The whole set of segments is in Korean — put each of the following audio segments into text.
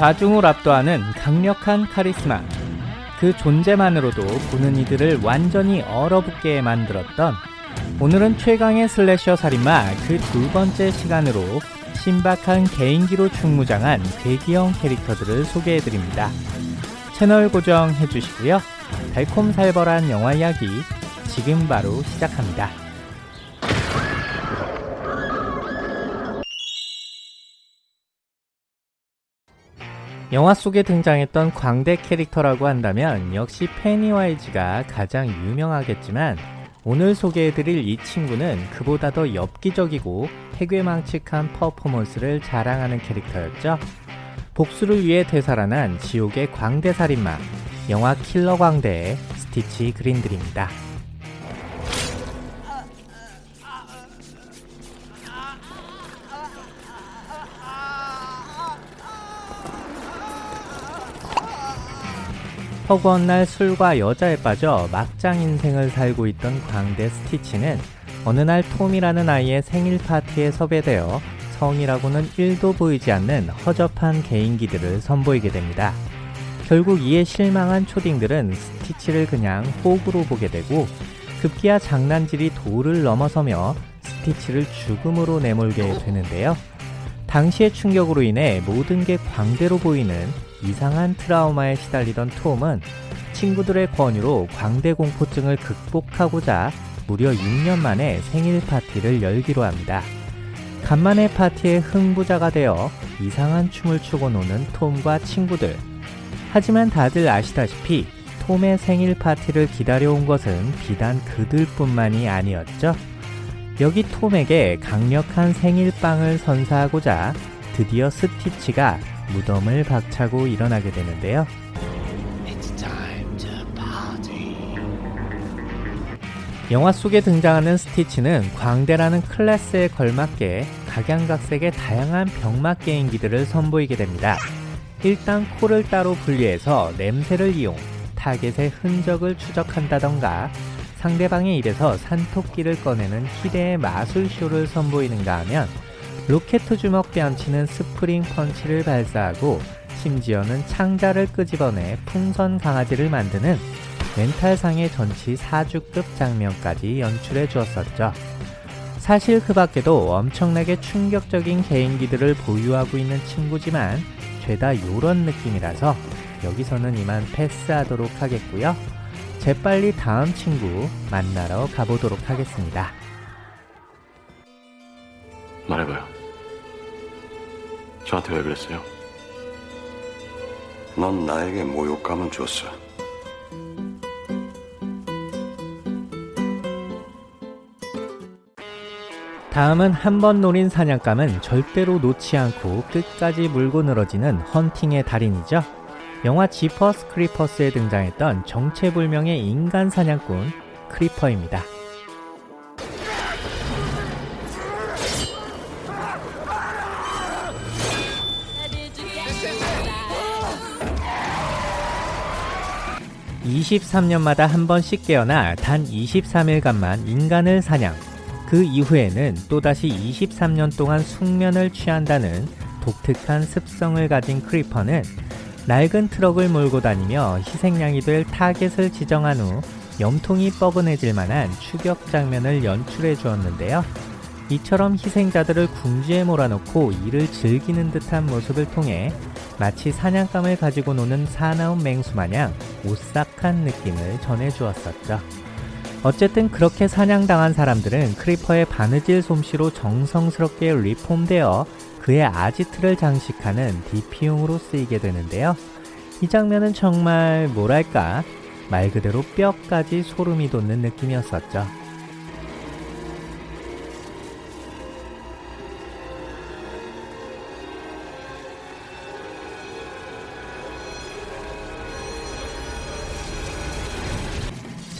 좌중을 압도하는 강력한 카리스마. 그 존재만으로도 보는 이들을 완전히 얼어붙게 만들었던 오늘은 최강의 슬래셔 살인마 그 두 번째 시간으로 신박한 개인기로 충무장한 괴기형 캐릭터들을 소개해드립니다. 채널 고정해주시고요. 달콤살벌한 영화 이야기 지금 바로 시작합니다. 영화 속에 등장했던 광대 캐릭터라고 한다면 역시 페니와이즈가 가장 유명하겠지만 오늘 소개해드릴 이 친구는 그보다 더 엽기적이고 해괴망측한 퍼포먼스를 자랑하는 캐릭터였죠. 복수를 위해 되살아난 지옥의 광대살인마 영화 킬러 광대의 스티치 그린들입니다. 허구한 날 술과 여자에 빠져 막장 인생을 살고 있던 광대 스티치는 어느 날 톰이라는 아이의 생일 파티에 섭외되어 성이라고는 1도 보이지 않는 허접한 개인기들을 선보이게 됩니다. 결국 이에 실망한 초딩들은 스티치를 그냥 호구로 보게 되고 급기야 장난질이 도를 넘어서며 스티치를 죽음으로 내몰게 되는데요. 당시의 충격으로 인해 모든 게 광대로 보이는 이상한 트라우마에 시달리던 톰은 친구들의 권유로 광대 공포증을 극복하고자 무려 6년 만에 생일 파티를 열기로 합니다. 간만에 파티에 흥부자가 되어 이상한 춤을 추고 노는 톰과 친구들. 하지만 다들 아시다시피 톰의 생일 파티를 기다려온 것은 비단 그들뿐만이 아니었죠. 여기 톰에게 강력한 생일빵을 선사하고자 드디어 스티치가 무덤을 박차고 일어나게 되는데요. 영화 속에 등장하는 스티치는 광대라는 클래스에 걸맞게 각양각색의 다양한 병맛 개인기들을 선보이게 됩니다. 일단 코를 따로 분리해서 냄새를 이용 타겟의 흔적을 추적한다던가 상대방의 입에서 산토끼를 꺼내는 희대의 마술쇼를 선보이는가 하면 로켓 주먹 뺨치는 스프링 펀치를 발사하고 심지어는 창자를 끄집어내 풍선 강아지를 만드는 멘탈상의 전치 4주급 장면까지 연출해 주었었죠. 사실 그 밖에도 엄청나게 충격적인 개인기들을 보유하고 있는 친구지만 죄다 요런 느낌이라서 여기서는 이만 패스하도록 하겠고요. 재빨리 다음 친구 만나러 가보도록 하겠습니다. 말해봐요. 저한테 왜 그랬어요? 넌 나에게 모욕감을 줬어. 다음은 한 번 노린 사냥감은 절대로 놓지 않고 끝까지 물고 늘어지는 헌팅의 달인이죠. 영화 지퍼스 크리퍼스에 등장했던 정체불명의 인간 사냥꾼 크리퍼입니다. (23년마다) 한 번씩 깨어나 단 (23일간만) 인간을 사냥 그 이후에는 또다시 23년 동안 숙면을 취한다는 독특한 습성을 가진 크리퍼는 낡은 트럭을 몰고 다니며 희생양이 될 타겟을 지정한 후 염통이 뻐근해질 만한 추격 장면을 연출해 주었는데요. 이처럼 희생자들을 궁지에 몰아넣고 이를 즐기는 듯한 모습을 통해 마치 사냥감을 가지고 노는 사나운 맹수 마냥 오싹한 느낌을 전해 주었었죠. 어쨌든 그렇게 사냥당한 사람들은 크리퍼의 바느질 솜씨로 정성스럽게 리폼되어 그의 아지트를 장식하는 DP용으로 쓰이게 되는데요. 이 장면은 정말 뭐랄까 말 그대로 뼈까지 소름이 돋는 느낌이었었죠.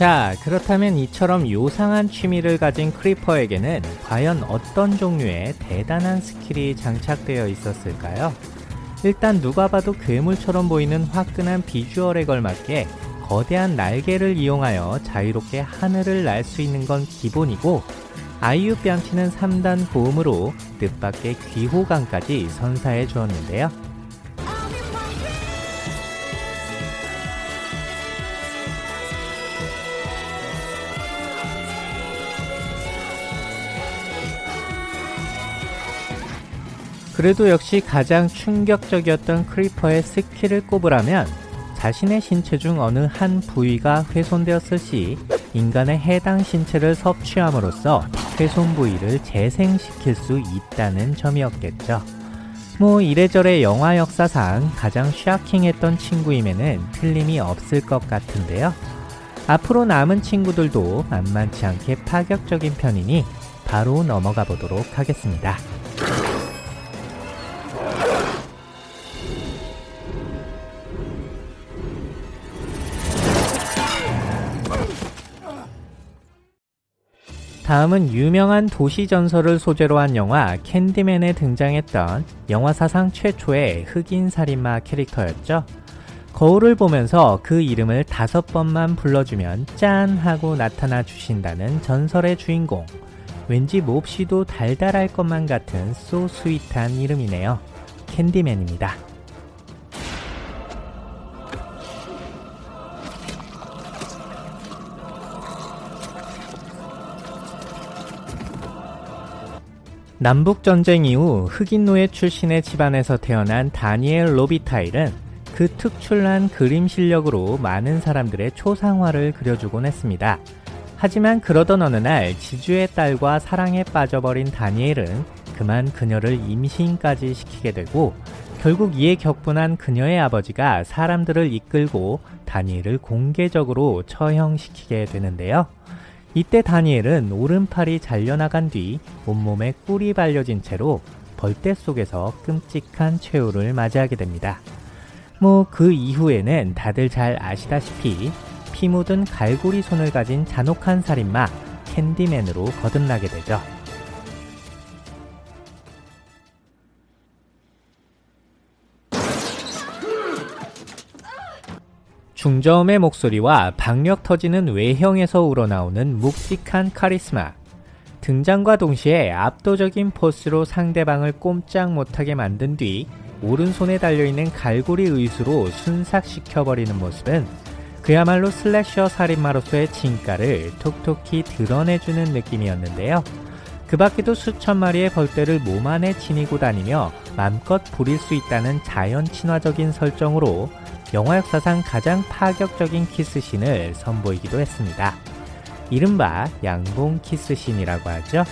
자, 그렇다면 이처럼 요상한 취미를 가진 크리퍼에게는 과연 어떤 종류의 대단한 스킬이 장착되어 있었을까요? 일단 누가 봐도 괴물처럼 보이는 화끈한 비주얼에 걸맞게 거대한 날개를 이용하여 자유롭게 하늘을 날 수 있는 건 기본이고 아이유 뺨치는 3단 고음으로 뜻밖의 귀호강까지 선사해 주었는데요. 그래도 역시 가장 충격적이었던 크리퍼의 스킬을 꼽으라면 자신의 신체 중 어느 한 부위가 훼손되었을 시 인간의 해당 신체를 섭취함으로써 훼손 부위를 재생시킬 수 있다는 점이었겠죠. 뭐 이래저래 영화 역사상 가장 shocking했던 친구임에는 틀림이 없을 것 같은데요. 앞으로 남은 친구들도 만만치 않게 파격적인 편이니 바로 넘어가 보도록 하겠습니다. 다음은 유명한 도시 전설을 소재로 한 영화 캔디맨에 등장했던 영화 사상 최초의 흑인 살인마 캐릭터였죠. 거울을 보면서 그 이름을 다섯 번만 불러주면 짠 하고 나타나 주신다는 전설의 주인공. 왠지 몹시도 달달할 것만 같은 소 스윗한 이름이네요. 캔디맨입니다. 남북전쟁 이후 흑인 노예 출신의 집안에서 태어난 다니엘 로비타일은 그 특출난 그림 실력으로 많은 사람들의 초상화를 그려주곤 했습니다. 하지만 그러던 어느 날 지주의 딸과 사랑에 빠져버린 다니엘은 그만 그녀를 임신까지 시키게 되고 결국 이에 격분한 그녀의 아버지가 사람들을 이끌고 다니엘을 공개적으로 처형시키게 되는데요. 이때 다니엘은 오른팔이 잘려나간 뒤 온몸에 꿀이 발려진 채로 벌떼 속에서 끔찍한 최후를 맞이하게 됩니다. 뭐 그 이후에는 다들 잘 아시다시피 피 묻은 갈고리 손을 가진 잔혹한 살인마 캔디맨으로 거듭나게 되죠. 중저음의 목소리와 박력 터지는 외형에서 우러나오는 묵직한 카리스마. 등장과 동시에 압도적인 포스로 상대방을 꼼짝 못하게 만든 뒤 오른손에 달려있는 갈고리 의수로 순삭시켜버리는 모습은 그야말로 슬래셔 살인마로서의 진가를 톡톡히 드러내주는 느낌이었는데요. 그 밖에도 수천 마리의 벌떼를 몸 안에 지니고 다니며 맘껏 부릴 수 있다는 자연 친화적인 설정으로 영화 역사상 가장 파격적인 키스신을 선보이기도 했습니다. 이른바 양봉 키스신이라고 하죠.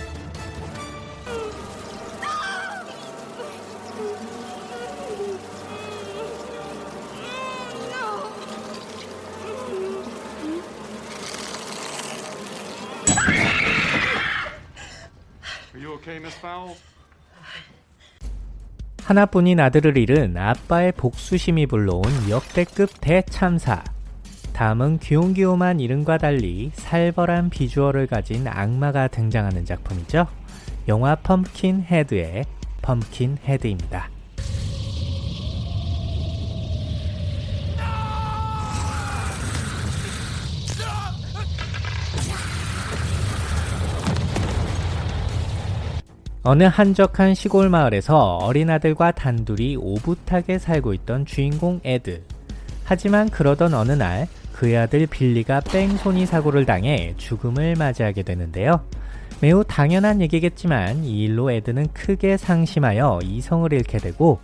하나뿐인 아들을 잃은 아빠의 복수심이 불러온 역대급 대참사. 다음은 귀용귀용한 이름과 달리 살벌한 비주얼을 가진 악마가 등장하는 작품이죠. 영화 펌킨 헤드의 펌킨 헤드입니다. 어느 한적한 시골 마을에서 어린아들과 단둘이 오붓하게 살고 있던 주인공 에드. 하지만 그러던 어느 날 그의 아들 빌리가 뺑소니 사고를 당해 죽음을 맞이하게 되는데요. 매우 당연한 얘기겠지만 이 일로 에드는 크게 상심하여 이성을 잃게 되고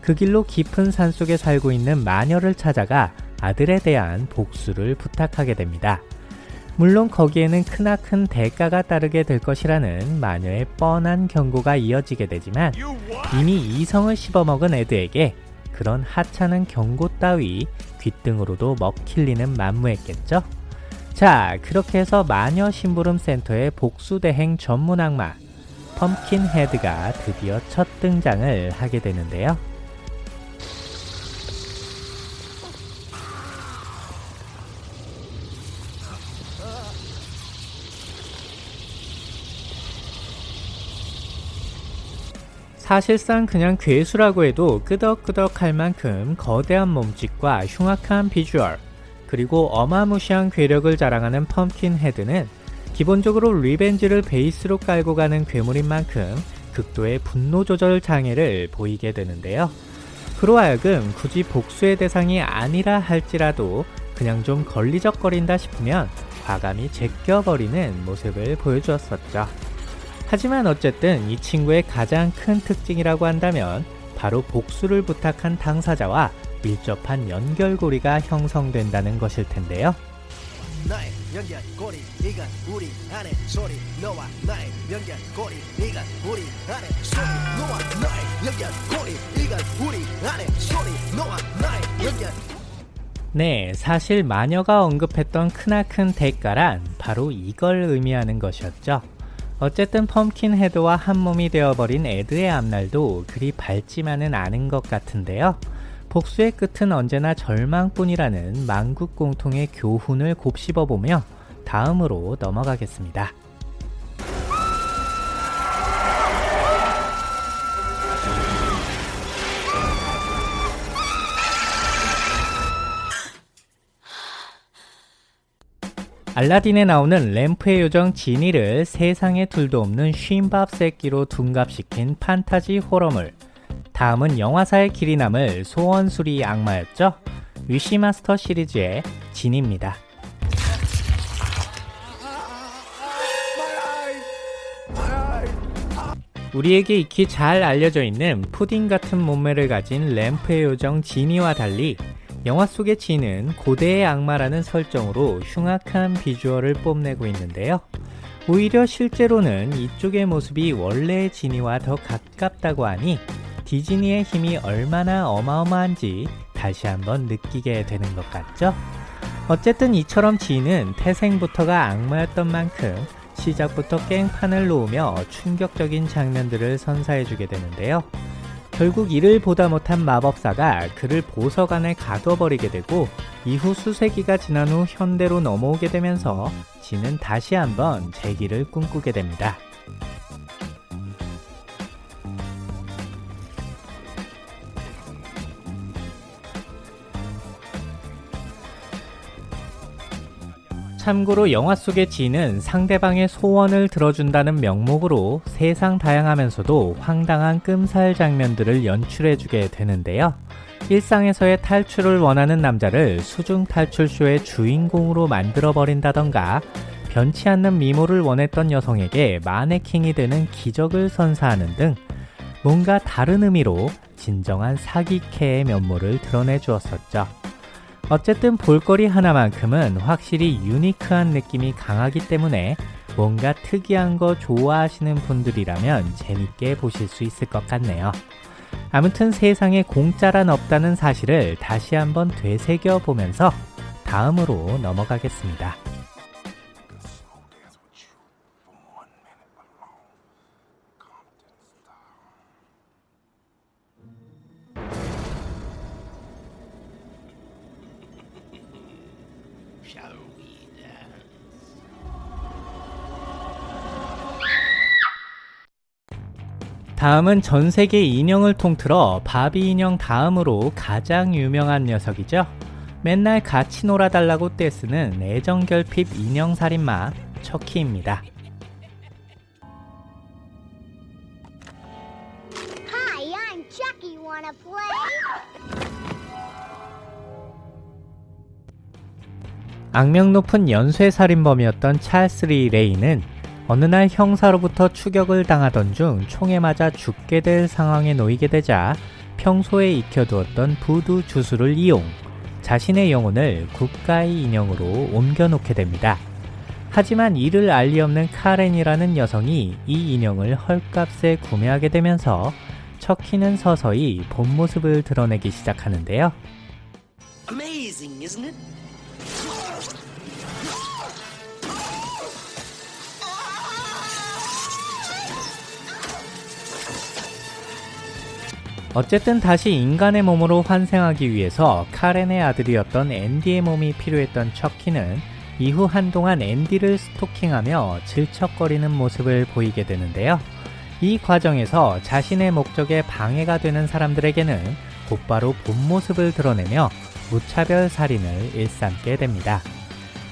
그 길로 깊은 산속에 살고 있는 마녀를 찾아가 아들에 대한 복수를 부탁하게 됩니다. 물론 거기에는 크나큰 대가가 따르게 될 것이라는 마녀의 뻔한 경고가 이어지게 되지만 이미 이성을 씹어먹은 에드에게 그런 하찮은 경고 따위 귓등으로도 먹힐리는 만무했겠죠? 자, 그렇게 해서 마녀 심부름 센터의 복수대행 전문 악마 펌킨 헤드가 드디어 첫 등장을 하게 되는데요. 사실상 그냥 괴수라고 해도 끄덕끄덕 할 만큼 거대한 몸짓과 흉악한 비주얼, 그리고 어마무시한 괴력을 자랑하는 펌킨 헤드는 기본적으로 리벤지를 베이스로 깔고 가는 괴물인 만큼 극도의 분노 조절 장애를 보이게 되는데요. 그로 하여금 굳이 복수의 대상이 아니라 할지라도 그냥 좀 걸리적거린다 싶으면 과감히 제껴버리는 모습을 보여주었었죠. 하지만 어쨌든 이 친구의 가장 큰 특징이라고 한다면 바로 복수를 부탁한 당사자와 밀접한 연결고리가 형성된다는 것일 텐데요. 나의 연결고리 이건 우리 안에 소리 너와 나의 연결고리 이건 우리 안에 소리 너와 나의 연결고리 이건 우리 안에 소리 너와 나의 연결 네, 사실 마녀가 언급했던 크나큰 대가란 바로 이걸 의미하는 것이었죠. 어쨌든 펌킨 헤드와 한 몸이 되어버린 에드의 앞날도 그리 밝지만은 않은 것 같은데요. 복수의 끝은 언제나 절망뿐이라는 만국 공통의 교훈을 곱씹어보며 다음으로 넘어가겠습니다. 알라딘에 나오는 램프의 요정 지니를 세상에 둘도 없는 쉰밥 새끼로 둔갑시킨 판타지 호러물. 다음은 영화사의 길이 남을 소원수리 악마였죠? 위시마스터 시리즈의 진입니다. 우리에게 익히 잘 알려져 있는 푸딩 같은 몸매를 가진 램프의 요정 지니와 달리 영화 속의 지는 고대의 악마라는 설정으로 흉악한 비주얼을 뽐내고 있는데요. 오히려 실제로는 이쪽의 모습이 원래의 지니와 더 가깝다고 하니 디즈니의 힘이 얼마나 어마어마한지 다시 한번 느끼게 되는 것 같죠? 어쨌든 이처럼 지는 태생부터가 악마였던 만큼 시작부터 깽판을 놓으며 충격적인 장면들을 선사해주게 되는데요. 결국 이를 보다 못한 마법사가 그를 보석 안에 가둬버리게 되고 이후 수세기가 지난 후 현대로 넘어오게 되면서 지는 다시 한번 재기를 꿈꾸게 됩니다. 참고로 영화 속의 지는 상대방의 소원을 들어준다는 명목으로 세상 다양하면서도 황당한 끔살 장면들을 연출해주게 되는데요. 일상에서의 탈출을 원하는 남자를 수중 탈출쇼의 주인공으로 만들어버린다던가 변치 않는 미모를 원했던 여성에게 마네킹이 되는 기적을 선사하는 등 뭔가 다른 의미로 진정한 사기캐의 면모를 드러내 주었었죠. 어쨌든 볼거리 하나만큼은 확실히 유니크한 느낌이 강하기 때문에 뭔가 특이한 거 좋아하시는 분들이라면 재밌게 보실 수 있을 것 같네요. 아무튼 세상에 공짜란 없다는 사실을 다시 한번 되새겨 보면서 다음으로 넘어가겠습니다. 다음은 전 세계 인형을 통틀어 바비 인형 다음으로 가장 유명한 녀석이죠. 맨날 같이 놀아달라고 떼쓰는 애정결핍 인형살인마 척키입니다. 악명 높은 연쇄살인범이었던 찰스 리 레이는 어느 날 형사로부터 추격을 당하던 중 총에 맞아 죽게 될 상황에 놓이게 되자 평소에 익혀두었던 부두 주술을 이용 자신의 영혼을 국가의 인형으로 옮겨놓게 됩니다. 하지만 이를 알리 없는 카렌이라는 여성이 이 인형을 헐값에 구매하게 되면서 척키는 서서히 본 모습을 드러내기 시작하는데요. Amazing, 어쨌든 다시 인간의 몸으로 환생하기 위해서 카렌의 아들이었던 앤디의 몸이 필요했던 척키는 이후 한동안 앤디를 스토킹하며 질척거리는 모습을 보이게 되는데요. 이 과정에서 자신의 목적에 방해가 되는 사람들에게는 곧바로 본 모습을 드러내며 무차별 살인을 일삼게 됩니다.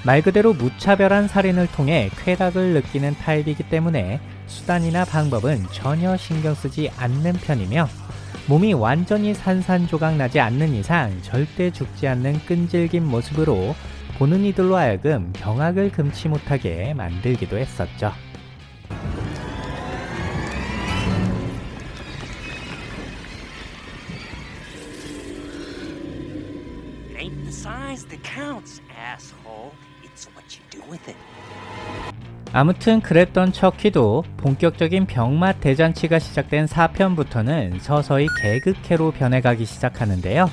말 그대로 무차별한 살인을 통해 쾌락을 느끼는 타입이기 때문에 수단이나 방법은 전혀 신경 쓰지 않는 편이며 몸이 완전히 산산조각 나지 않는 이상 절대 죽지 않는 끈질긴 모습으로 보는 이들로 하여금 경악을 금치 못하게 만들기도 했었죠. 아무튼 그랬던 척키도 본격적인 병맛 대잔치가 시작된 4편부터는 서서히 개그캐로 변해가기 시작하는데요.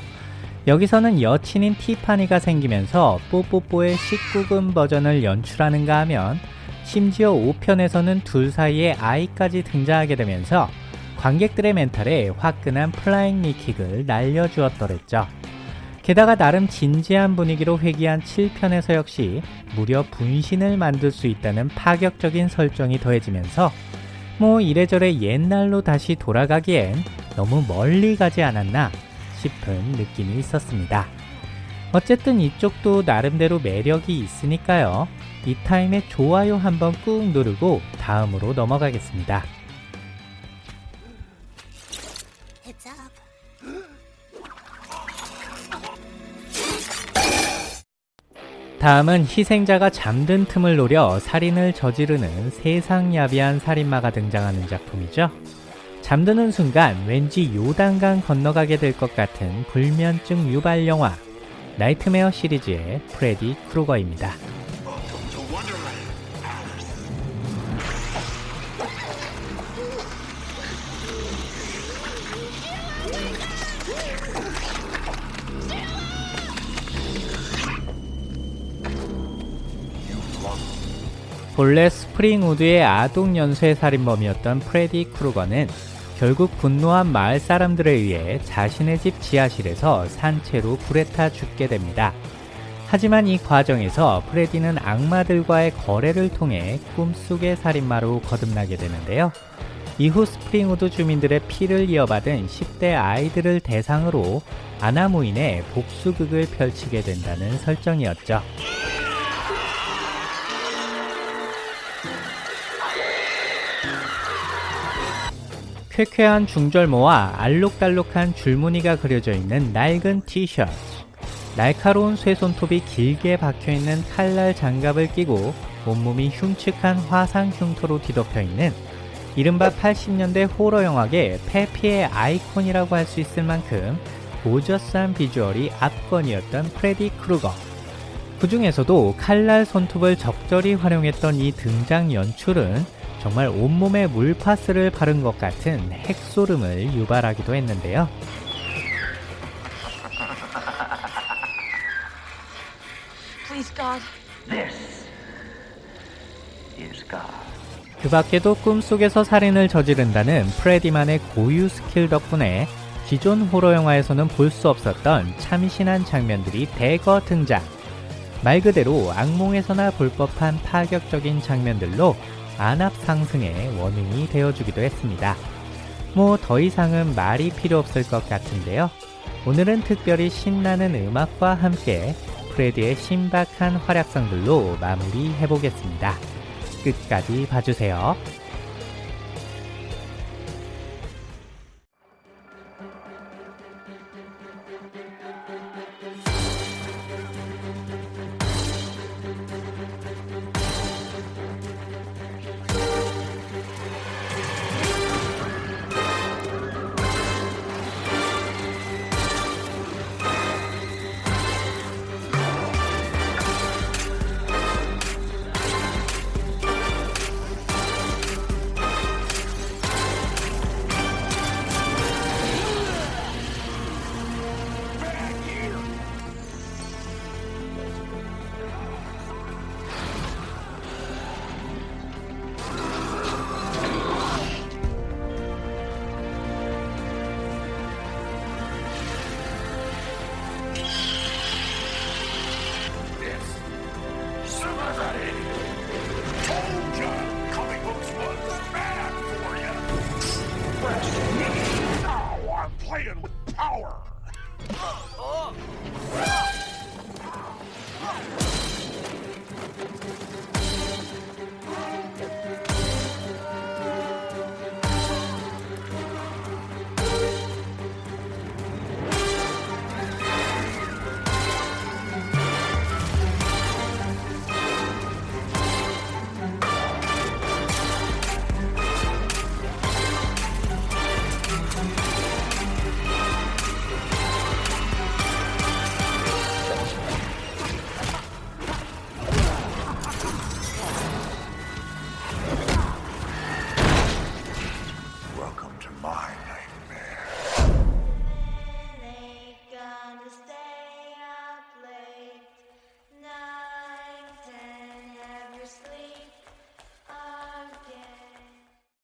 여기서는 여친인 티파니가 생기면서 뽀뽀뽀의 19금 버전을 연출하는가 하면 심지어 5편에서는 둘 사이에 아이까지 등장하게 되면서 관객들의 멘탈에 화끈한 flying knee kick을 날려주었더랬죠. 게다가 나름 진지한 분위기로 회귀한 7편에서 역시 무려 분신을 만들 수 있다는 파격적인 설정이 더해지면서 뭐 이래저래 옛날로 다시 돌아가기엔 너무 멀리 가지 않았나 싶은 느낌이 있었습니다. 어쨌든 이쪽도 나름대로 매력이 있으니까요. 이 타임에 좋아요 한번 꾹 누르고 다음으로 넘어가겠습니다. 다음은 희생자가 잠든 틈을 노려 살인을 저지르는 세상야비한 살인마가 등장하는 작품이죠. 잠드는 순간 왠지 요단강 건너가게 될 것 같은 불면증 유발 영화 나이트메어 시리즈의 프레디 크루거입니다. 본래 스프링우드의 아동 연쇄 살인범이었던 프레디 크루거는 결국 분노한 마을 사람들에 의해 자신의 집 지하실에서 산채로 불에 타 죽게 됩니다. 하지만 이 과정에서 프레디는 악마들과의 거래를 통해 꿈속의 살인마로 거듭나게 되는데요. 이후 스프링우드 주민들의 피를 이어받은 10대 아이들을 대상으로 안하무인의 복수극을 펼치게 된다는 설정이었죠. 쾌쾌한 중절모와 알록달록한 줄무늬가 그려져 있는 낡은 티셔츠. 날카로운 쇠손톱이 길게 박혀있는 칼날 장갑을 끼고 온몸이 흉측한 화상 흉터로 뒤덮여 있는 이른바 80년대 호러 영화계 패피의 아이콘이라고 할 수 있을 만큼 gorgeous한 비주얼이 압권이었던 프레디 크루거. 그 중에서도 칼날 손톱을 적절히 활용했던 이 등장 연출은 정말 온몸에 물파스를 바른 것 같은 핵소름을 유발하기도 했는데요. 그 밖에도 꿈속에서 살인을 저지른다는 프레디만의 고유 스킬 덕분에 기존 호러 영화에서는 볼 수 없었던 참신한 장면들이 대거 등장. 말 그대로 악몽에서나 볼 법한 파격적인 장면들로 안압 상승의 원흉이 되어주기도 했습니다. 뭐 더 이상은 말이 필요 없을 것 같은데요. 오늘은 특별히 신나는 음악과 함께 프레디의 신박한 활약상들로 마무리해보겠습니다. 끝까지 봐주세요.